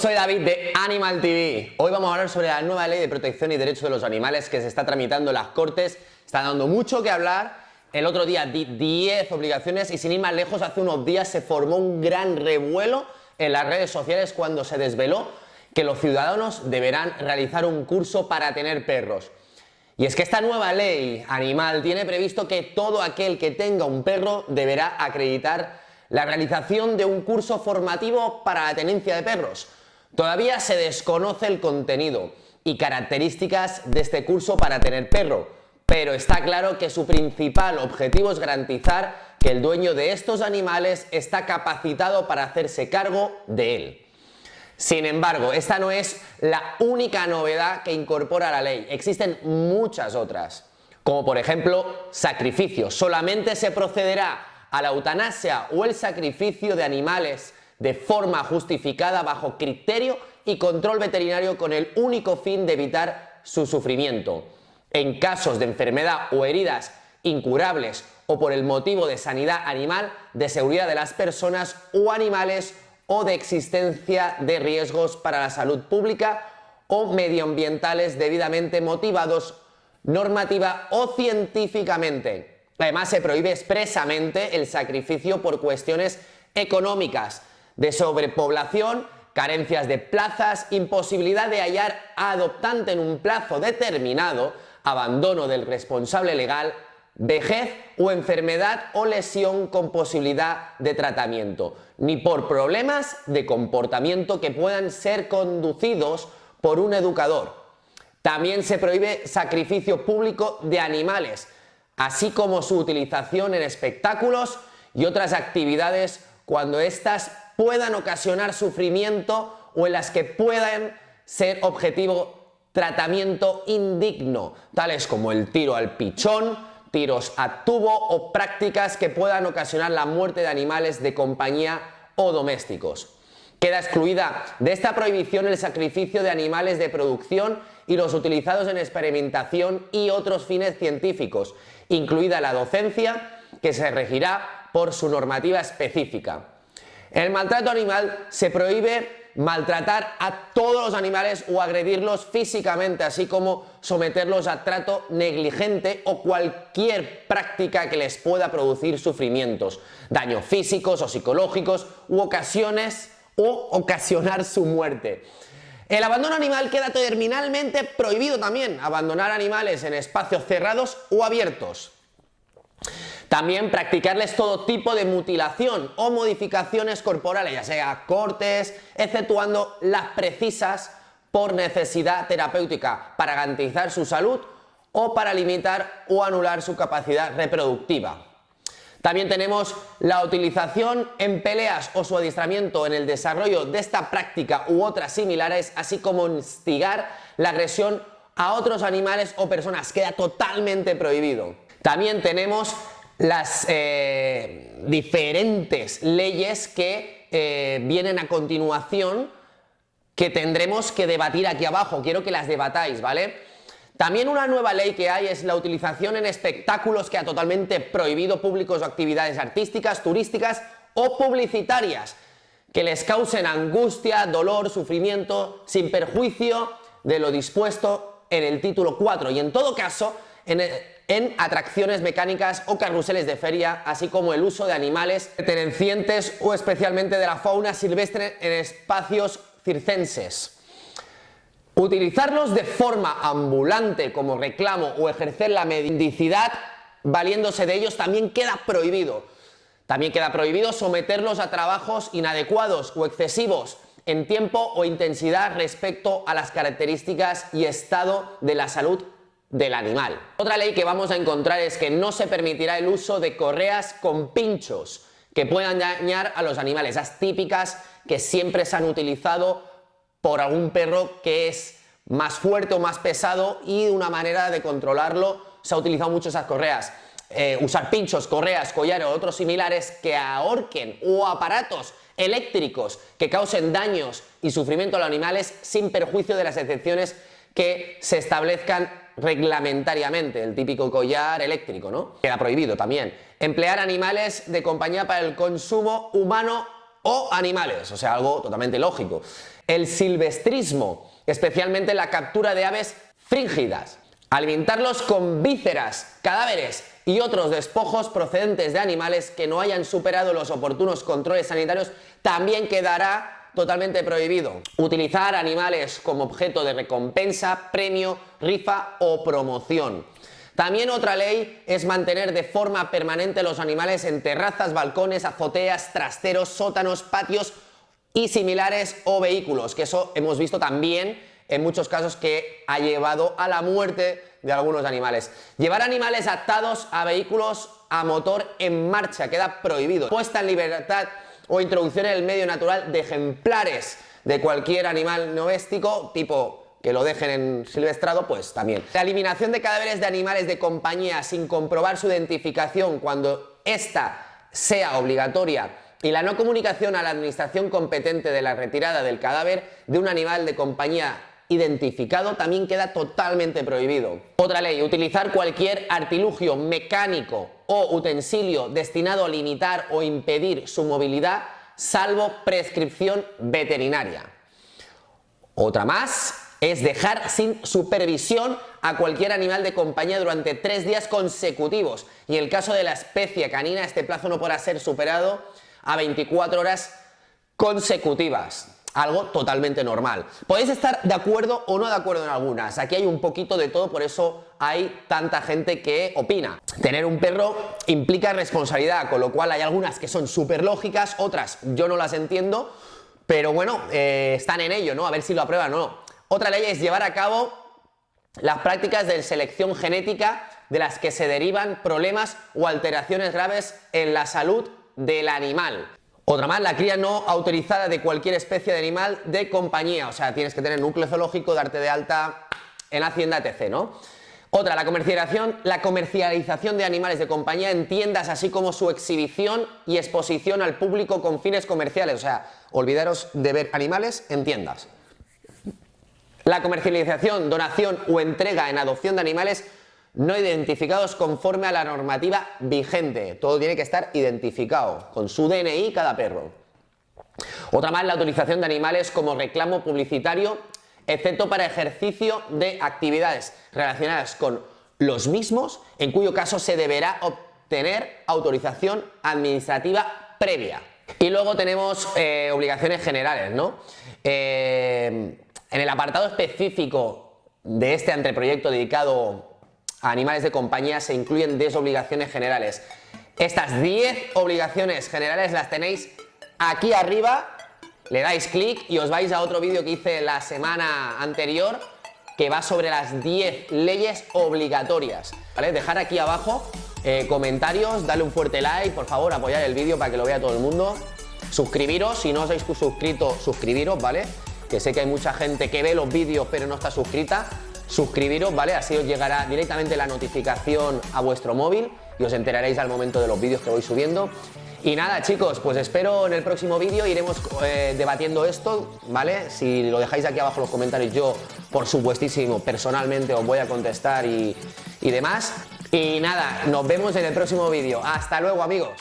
soy David de Animal TV. Hoy vamos a hablar sobre la nueva ley de protección y derechos de los animales que se está tramitando en las Cortes. Está dando mucho que hablar. El otro día di 10 obligaciones y sin ir más lejos, hace unos días se formó un gran revuelo en las redes sociales cuando se desveló que los ciudadanos deberán realizar un curso para tener perros. Y es que esta nueva ley animal tiene previsto que todo aquel que tenga un perro deberá acreditar la realización de un curso formativo para la tenencia de perros. Todavía se desconoce el contenido y características de este curso para tener perro, pero está claro que su principal objetivo es garantizar que el dueño de estos animales está capacitado para hacerse cargo de él. Sin embargo, esta no es la única novedad que incorpora la ley, existen muchas otras, como por ejemplo sacrificios. Solamente se procederá a la eutanasia o el sacrificio de animales de forma justificada bajo criterio y control veterinario con el único fin de evitar su sufrimiento. En casos de enfermedad o heridas incurables o por el motivo de sanidad animal, de seguridad de las personas o animales o de existencia de riesgos para la salud pública o medioambientales debidamente motivados normativa o científicamente. Además, se prohíbe expresamente el sacrificio por cuestiones económicas, de sobrepoblación, carencias de plazas, imposibilidad de hallar adoptante en un plazo determinado, abandono del responsable legal, vejez o enfermedad o lesión con posibilidad de tratamiento, ni por problemas de comportamiento que puedan ser conducidos por un educador. También se prohíbe sacrificio público de animales, así como su utilización en espectáculos y otras actividades cuando éstas puedan ocasionar sufrimiento o en las que puedan ser objetivo tratamiento indigno, tales como el tiro al pichón, tiros a tubo o prácticas que puedan ocasionar la muerte de animales de compañía o domésticos. Queda excluida de esta prohibición el sacrificio de animales de producción y los utilizados en experimentación y otros fines científicos, incluida la docencia, que se regirá por su normativa específica. El maltrato animal se prohíbe maltratar a todos los animales o agredirlos físicamente, así como someterlos a trato negligente o cualquier práctica que les pueda producir sufrimientos, daños físicos o psicológicos u ocasiones o ocasionar su muerte. El abandono animal queda terminalmente prohibido también, abandonar animales en espacios cerrados o abiertos. También practicarles todo tipo de mutilación o modificaciones corporales, ya sea cortes, exceptuando las precisas por necesidad terapéutica para garantizar su salud o para limitar o anular su capacidad reproductiva. También tenemos la utilización en peleas o su adiestramiento en el desarrollo de esta práctica u otras similares, así como instigar la agresión a otros animales o personas. Queda totalmente prohibido. También tenemos las eh, diferentes leyes que eh, vienen a continuación que tendremos que debatir aquí abajo. Quiero que las debatáis, ¿vale? También una nueva ley que hay es la utilización en espectáculos que ha totalmente prohibido públicos o actividades artísticas, turísticas o publicitarias que les causen angustia, dolor, sufrimiento, sin perjuicio de lo dispuesto en el título 4 y en todo caso en, atracciones mecánicas o carruseles de feria, así como el uso de animales pertenecientes o especialmente de la fauna silvestre en espacios circenses. Utilizarlos de forma ambulante como reclamo o ejercer la mendicidad valiéndose de ellos también queda prohibido. También queda prohibido someterlos a trabajos inadecuados o excesivos en tiempo o intensidad respecto a las características y estado de la salud del animal. Otra ley que vamos a encontrar es que no se permitirá el uso de correas con pinchos que puedan dañar a los animales, esas típicas que siempre se han utilizado por algún perro que es más fuerte o más pesado y una manera de controlarlo se ha utilizado mucho esas correas. Eh, usar pinchos, correas, collares o otros similares que ahorquen o aparatos eléctricos que causen daños y sufrimiento a los animales sin perjuicio de las excepciones que se establezcan reglamentariamente, el típico collar eléctrico, ¿no? Queda prohibido también. Emplear animales de compañía para el consumo humano o animales, o sea, algo totalmente lógico. el silvestrismo, especialmente la captura de aves fringidas. Alimentarlos con vísceras, cadáveres y otros despojos procedentes de animales que no hayan superado los oportunos controles sanitarios también quedará totalmente prohibido. Utilizar animales como objeto de recompensa, premio, rifa o promoción. También otra ley es mantener de forma permanente los animales en terrazas, balcones, azoteas, trasteros, sótanos, patios y similares o vehículos, que eso hemos visto también en muchos casos que ha llevado a la muerte de algunos animales. Llevar animales atados a vehículos a motor en marcha queda prohibido. Puesta en libertad o introducción en el medio natural de ejemplares de cualquier animal doméstico, tipo que lo dejen en silvestrado, pues también. La eliminación de cadáveres de animales de compañía sin comprobar su identificación cuando ésta sea obligatoria y la no comunicación a la administración competente de la retirada del cadáver de un animal de compañía identificado también queda totalmente prohibido. Otra ley, utilizar cualquier artilugio mecánico o utensilio destinado a limitar o impedir su movilidad salvo prescripción veterinaria. Otra más es dejar sin supervisión a cualquier animal de compañía durante tres días consecutivos y en el caso de la especie canina este plazo no podrá ser superado a 24 horas consecutivas algo totalmente normal. Podéis estar de acuerdo o no de acuerdo en algunas, aquí hay un poquito de todo, por eso hay tanta gente que opina. Tener un perro implica responsabilidad, con lo cual hay algunas que son súper lógicas, otras yo no las entiendo, pero bueno, eh, están en ello, ¿no? A ver si lo aprueban o no. Otra ley es llevar a cabo las prácticas de selección genética de las que se derivan problemas o alteraciones graves en la salud del animal. Otra más, la cría no autorizada de cualquier especie de animal de compañía, o sea, tienes que tener núcleo zoológico, darte de alta en Hacienda, etc., ¿no? Otra, la comercialización, la comercialización de animales de compañía en tiendas, así como su exhibición y exposición al público con fines comerciales, o sea, olvidaros de ver animales en tiendas. La comercialización, donación o entrega en adopción de animales no identificados conforme a la normativa vigente. Todo tiene que estar identificado, con su DNI cada perro. Otra más, la utilización de animales como reclamo publicitario, excepto para ejercicio de actividades relacionadas con los mismos, en cuyo caso se deberá obtener autorización administrativa previa. Y luego tenemos eh, obligaciones generales, ¿no? Eh, en el apartado específico de este anteproyecto dedicado a animales de compañía se incluyen 10 obligaciones generales. Estas 10 obligaciones generales las tenéis aquí arriba, le dais clic y os vais a otro vídeo que hice la semana anterior que va sobre las 10 leyes obligatorias. ¿vale? Dejar aquí abajo eh, comentarios, darle un fuerte like, por favor, apoyar el vídeo para que lo vea todo el mundo. Suscribiros, si no os habéis suscrito, suscribiros, ¿vale? Que sé que hay mucha gente que ve los vídeos pero no está suscrita suscribiros, ¿vale? Así os llegará directamente la notificación a vuestro móvil y os enteraréis al momento de los vídeos que voy subiendo. Y nada chicos, pues espero en el próximo vídeo iremos eh, debatiendo esto, ¿vale? Si lo dejáis aquí abajo en los comentarios yo, por supuestísimo, personalmente os voy a contestar y, y demás. Y nada, nos vemos en el próximo vídeo. ¡Hasta luego amigos!